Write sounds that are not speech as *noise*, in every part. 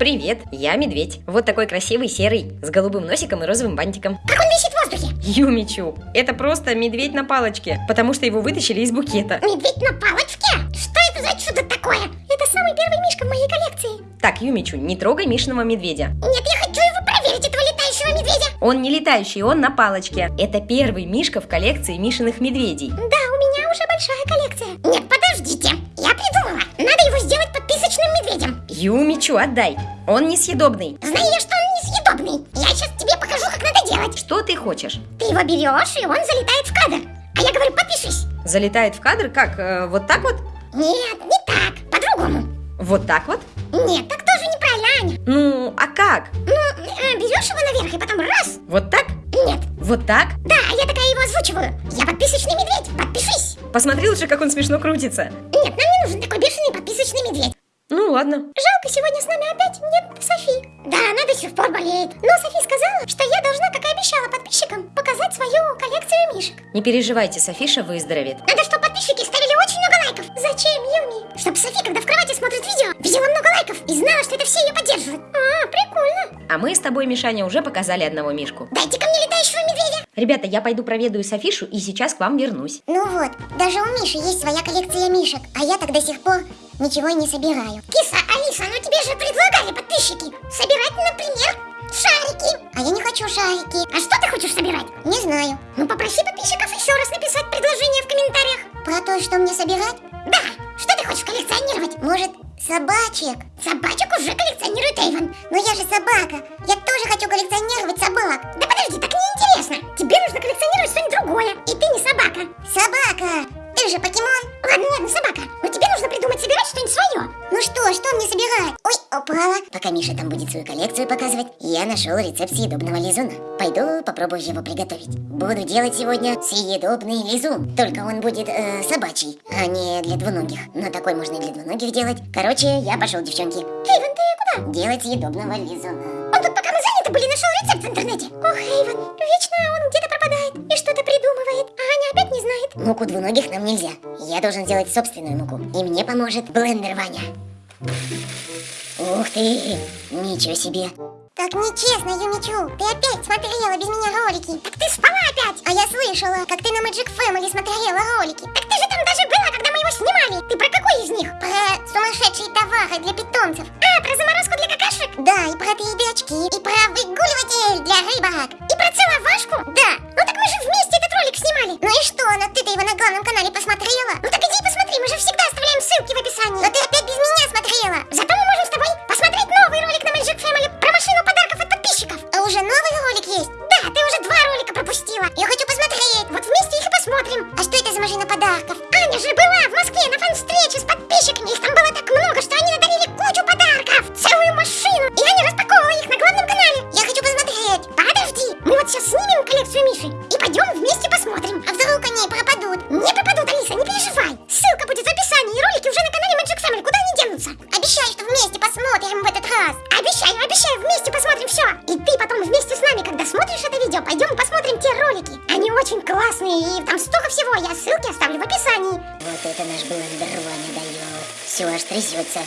Привет, я медведь. Вот такой красивый серый, с голубым носиком и розовым бантиком. Как он висит в воздухе? Юмичу, это просто медведь на палочке, потому что его вытащили из букета. Медведь на палочке? Что это за чудо такое? Это самый первый мишка в моей коллекции. Так, Юмичу, не трогай Мишиного медведя. Нет, я хочу его проверить, этого летающего медведя. Он не летающий, он на палочке. Это первый Мишка в коллекции Мишиных медведей. Да, у меня уже большая коллекция. Нет, Юмичу, отдай. Он несъедобный. Знаю я, что он несъедобный. Я сейчас тебе покажу, как надо делать. Что ты хочешь? Ты его берешь, и он залетает в кадр. А я говорю, подпишись. Залетает в кадр как? э, вот так вот? Нет, не так, по-другому. Вот так вот? Нет, так тоже неправильно, Аня. Ну, а как? Ну, э, берешь его наверх и потом раз. Вот так? Нет. Вот так? Да, я такая его озвучиваю. Я подписочный медведь, подпишись. Посмотри лучше, как он смешно крутится. Нет, нам не нужен такой бешеный подписочный медведь. Ладно. Жалко, сегодня с нами опять нет Софи. Да, она до сих пор болеет. Но Софи сказала, что я должна, как и обещала подписчикам, показать свою коллекцию мишек. Не переживайте, Софиша выздоровеет. Надо, чтобы подписчики ставили очень много лайков. Зачем, Юми? Чтобы Софи, когда в кровати смотрит видео, видела много лайков и знала, что это все ее поддерживают. А, прикольно. А мы с тобой, Мишаня, уже показали одного Мишку. Дайте ко мне летающего медведя. Ребята, я пойду проведаю Софишу и сейчас к вам вернусь. Ну вот, даже у Миши есть своя коллекция мишек, а я так до сих пор ничего не собираю. Киса, Алиса, ну тебе же предлагали подписчики собирать, например, шарики. А я не хочу шарики. А что ты хочешь собирать? Не знаю. Ну попроси подписчиков еще раз написать предложение в комментариях. Про то, что мне собирать? Да. Что ты хочешь коллекционировать? Может, собачек? Собачек уже коллекционирует Эйвен. Но я же собака. Я тоже хочу коллекционировать собак. Да подожди, так неинтересно. Тебе нужно коллекционировать что-нибудь другое. И ты не собака. Собака! Ты же покемон. Ладно, ладно, собака. Но тебе нужно Миша там будет свою коллекцию показывать, я нашел рецепт съедобного лизуна. Пойду попробую его приготовить. Буду делать сегодня съедобный лизун. Только он будет э, собачий, а не для двуногих. Но такой можно и для двуногих делать. Короче, я пошел, девчонки. Эйвен, ты куда? Делать съедобного лизуна. Он тут пока мы заняты были, нашел рецепт в интернете. Ох, Эйвен, вечно он где-то пропадает и что-то придумывает. А Аня опять не знает. Муку двуногих нам нельзя. Я должен сделать собственную муку. И мне поможет блендер Ваня. Ух ты! Ничего себе! Так нечестно, Юмичу. Ты опять смотрела без меня ролики. Так ты спала опять. А я слышала, как ты на Magic Family смотрела ролики. Так ты же там даже была, когда мы его снимали. Ты про какой из них? Про сумасшедшие товары для питомцев. А, про заморозку для какашек? Да, и про 3D-очки. И про выгуливатель для рыбок. И про целовашку? Да. Очень классные, и там столько всего. Я ссылки оставлю в описании. Вот это наш блендер Ваня дает. Все аж трясется.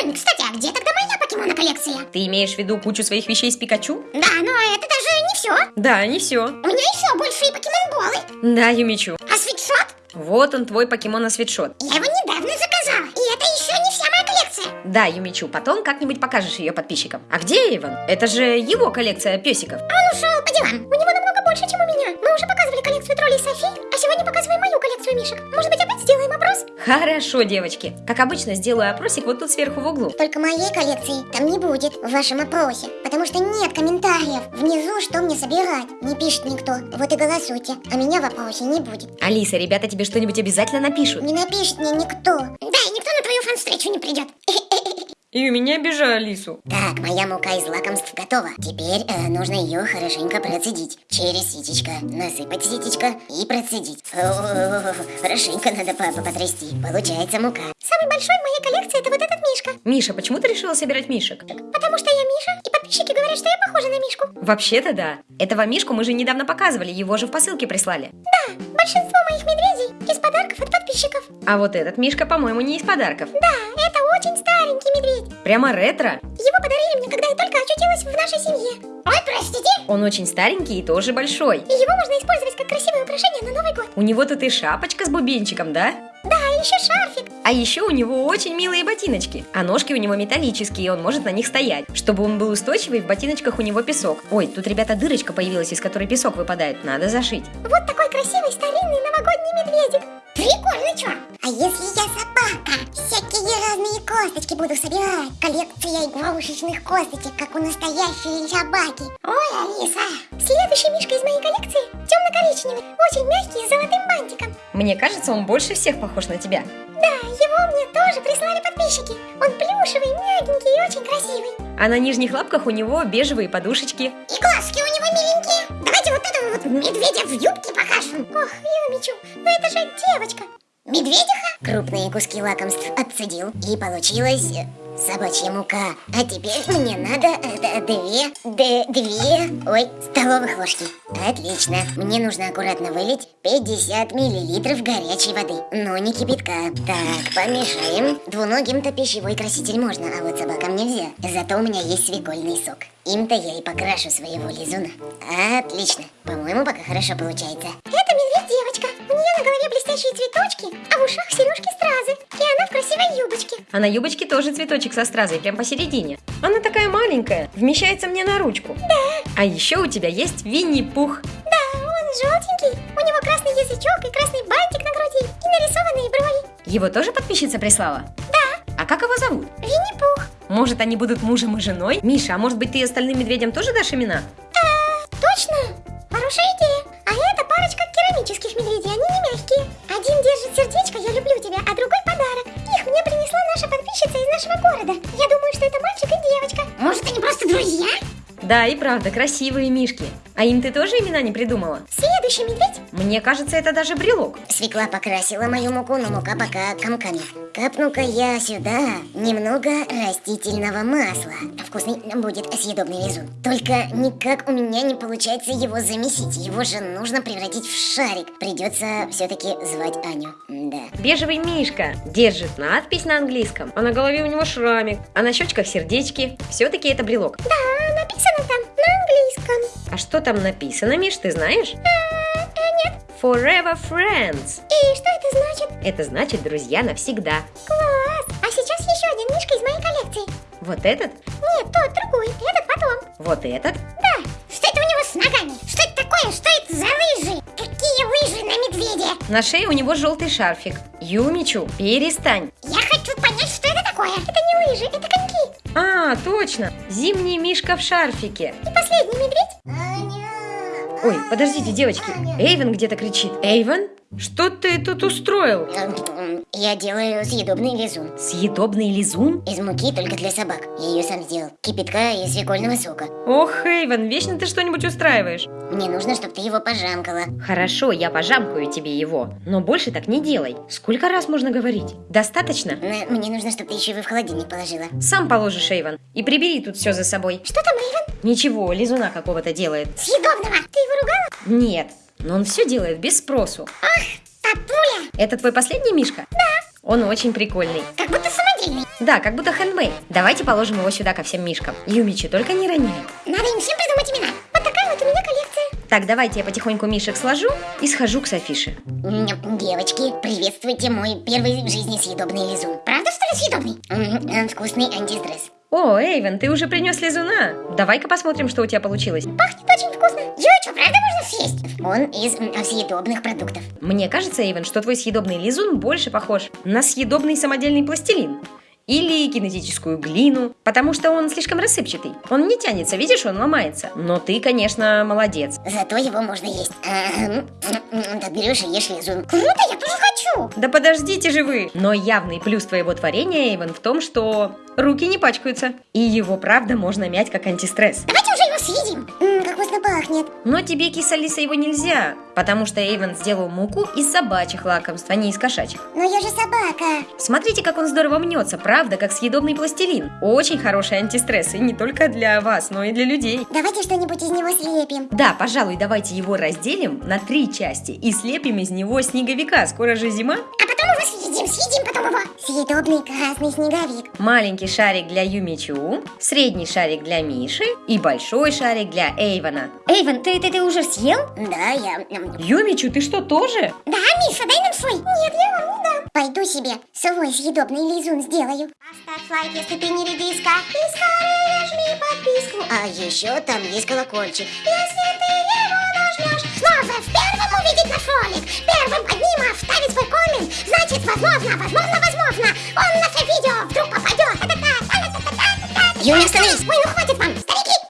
Ань, кстати, а где тогда моя покемона коллекция? Ты имеешь в виду кучу своих вещей с Пикачу? Да, но это даже не все. Да, не все. У меня еще большие покемон-болы. Да, Юмичу. А свитшот? Вот он, твой покемон свитшот. Я его недавно заказала. И это еще не вся моя коллекция. Да, Юмичу, потом как-нибудь покажешь ее подписчикам. А где Эйвен? Это же его коллекция песиков. Он ушел по делам. У него больше, чем у меня. Мы уже показывали коллекцию троллей Софи, а сегодня показываем мою коллекцию мишек. Может быть, опять сделаем опрос? Хорошо, девочки. Как обычно, сделаю опросик вот тут сверху в углу. Только моей коллекции там не будет в вашем опросе, потому что нет комментариев внизу, что мне собирать. Не пишет никто. Вот и голосуйте. А меня в опросе не будет. Алиса, ребята тебе что-нибудь обязательно напишут. Не напишет мне никто. Да, и никто на твою фан-встречу не придет. *laughs* И у меня обижай Алису. Так, моя мука из лакомств готова. Теперь э, нужно ее хорошенько процедить. Через ситечко. Насыпать ситечко и процедить. О-о-о, Хорошенько надо папа потрясти. Получается мука. Самый большой в моей коллекции это вот этот мишка. Миша, почему ты решила собирать мишек? Потому что я Миша, и подписчики говорят, что я похожа на Мишку. Вообще-то да. Этого Мишку мы же недавно показывали, его же в посылке прислали. Да, большинство моих медведей из подарков от подписчиков. А вот этот Мишка, по-моему, не из подарков. Да, очень старенький медведь. Прямо ретро. Его подарили мне, когда я только очутилась в нашей семье. Ой, простите. Он очень старенький и тоже большой. И его можно использовать как красивое украшение на Новый год. У него тут и шапочка с бубенчиком, да? Да, и еще шарфик. А еще у него очень милые ботиночки, а ножки у него металлические, и он может на них стоять. Чтобы он был устойчивый, в ботиночках у него песок. Ой, тут, ребята, дырочка появилась, из которой песок выпадает, надо зашить. Вот такой красивый старинный новогодний медведик. Прикольно, чё? А если я собака? Всякие разные косточки буду собирать. Коллекция игрушечных косточек, как у настоящей собаки. Ой, Алиса. Следующий мишка из моей коллекции темно-коричневый, очень мягкий, с золотым бантиком. Мне кажется, он больше всех похож на тебя. Да, его мне тоже прислали подписчики. Он плюшевый, мягенький и очень красивый. А на нижних лапках у него бежевые подушечки. И глазки у него миленькие. Давайте вот этого вот медведя в юбке покажем. Ох, Юмичу, ну это же девочка. Медведиха? Крупные куски лакомств отцедил. И получилось собачья мука. А теперь мне надо две, д- две, ой, столовых ложки. Отлично. Мне нужно аккуратно вылить 50 миллилитров горячей воды. Но не кипятка. Так, помешаем. Двуногим-то пищевой краситель можно, а вот собакам нельзя. Зато у меня есть свекольный сок. Им-то я и покрашу своего лизуна. Отлично. По-моему, пока хорошо получается. На голове блестящие цветочки, а в ушах сережки стразы. И она в красивой юбочке. А на юбочке тоже цветочек со стразой, прям посередине. Она такая маленькая, вмещается мне на ручку. Да, А еще у тебя есть Винни-Пух. да, он желтенький. У него красный язычок и красный бантик на груди. И нарисованные брови. Его тоже подписчица прислала? Да, А как его зовут? Винни-Пух. Может, они будут мужем и женой? Миша, а может быть, ты остальным медведям тоже дашь имена? А, точно. Хорошая идея. А керамических медведей, они не мягкие. Один держит сердечко «Я люблю тебя», а другой подарок. Их мне принесла наша подписчица из нашего города. Я думаю, что это мальчик и девочка. Может, они просто друзья? Да, и правда, красивые мишки. А им ты тоже имена не придумала? Следующий медведь. Мне кажется, это даже брелок. Свекла покрасила мою муку, но мука пока комками. Капну-ка я сюда немного растительного масла. Вкусный будет съедобный лизун. Только никак у меня не получается его замесить. Его же нужно превратить в шарик. Придется все-таки звать Аню. Да. Бежевый мишка держит надпись на английском, а на голове у него шрамик, а на щечках сердечки. Все-таки это брелок. Да, написано там на английском. А что там написано, Миш, ты знаешь? А, а. Forever Friends. И что это значит? Это значит друзья навсегда. Класс! А сейчас еще один мишка из моей коллекции. Вот этот, Нет, тот другой. Этот потом. вот этот. Да. Что это у него с ногами? Что это такое? Что это за лыжи? Какие лыжи на медведе? На шее у него желтый шарфик. Юмичу, перестань. Я хочу понять, что это такое. Это не лыжи, это коньки. А, точно. Зимний мишка в шарфике. И последний медведь. Ой, подождите, девочки. Эйвен где-то кричит. Эйвен? Что ты тут устроил? Я делаю съедобный лизун. Съедобный лизун? Из муки только для собак. Я ее сам сделал. Кипятка и свекольного сока. Ох, Эйвен, вечно ты что-нибудь устраиваешь. Мне нужно, чтобы ты его пожамкала. Хорошо, я пожамкаю тебе его, но больше так не делай. Сколько раз можно говорить? Достаточно? Но мне нужно, чтобы ты еще его в холодильник положила. Сам положишь, Эйвен, и прибери тут все за собой. Что там, Эйвен? Ничего, лизуна какого-то делает. Съедобного. Нет, но он все делает без спросу. Ах, папуля. Это твой последний мишка? Да. Он очень прикольный. Как будто самодельный. Да, как будто хэндмейд. Давайте положим его сюда ко всем мишкам. Юмичи, только не рони. Надо им всем придумать имена. Вот такая вот у меня коллекция. Так, давайте я потихоньку мишек сложу и схожу к Софише. М, Девочки, приветствуйте мой первый в жизни съедобный лизун. Правда, что ли, съедобный? Э, Вкусный антистресс. О, Эйвен, ты уже принес лизуна. Давай-ка посмотрим, что у тебя получилось. Пахнет очень съесть? Он из съедобных продуктов. Мне кажется, Эйвен, что твой съедобный лизун больше похож на съедобный самодельный пластилин. Или кинетическую глину, потому что он слишком рассыпчатый. Он не тянется, видишь, он ломается. Но ты, конечно, молодец. Зато его можно есть. Так берешь и ешь лизун. Круто, я тоже хочу. Да подождите же вы! Но явный плюс твоего творения, Эйвен, в том, что руки не пачкаются. И его, правда, можно мять как антистресс. Давайте уже его съедим. Пахнет. Но тебе, киса Алиса, его нельзя, потому что Эйвен сделал муку из собачьих лакомств, а не из кошачьих. Но я же собака. Смотрите, как он здорово мнется, правда, как съедобный пластилин. Очень хороший антистресс, и не только для вас, но и для людей. Давайте что-нибудь из него слепим. Да, пожалуй, давайте его разделим на три части и слепим из него снеговика. Скоро же зима. А потом его съедим, съедим потом его. Съедобный красный снеговик. Маленький шарик для Юмичу, средний шарик для Миши и большой шарик для Эйвана. Эйван, ты, ты, ты уже съел? Да, я... Юмичу, ты что, тоже? Да, Миша, дай нам свой. Нет, я вам не дам. Пойду себе свой съедобный лизун сделаю. Поставь лайк, если ты не редиска. И скорее жми подписку. А еще там есть колокольчик. Если ты его нажмешь, снова в первом увидеть наш ролик. Первым одним оставить свой коммент. Значит, возможно, возможно, возможно, он в наше видео вдруг попадет. Юля, остановись. Ой,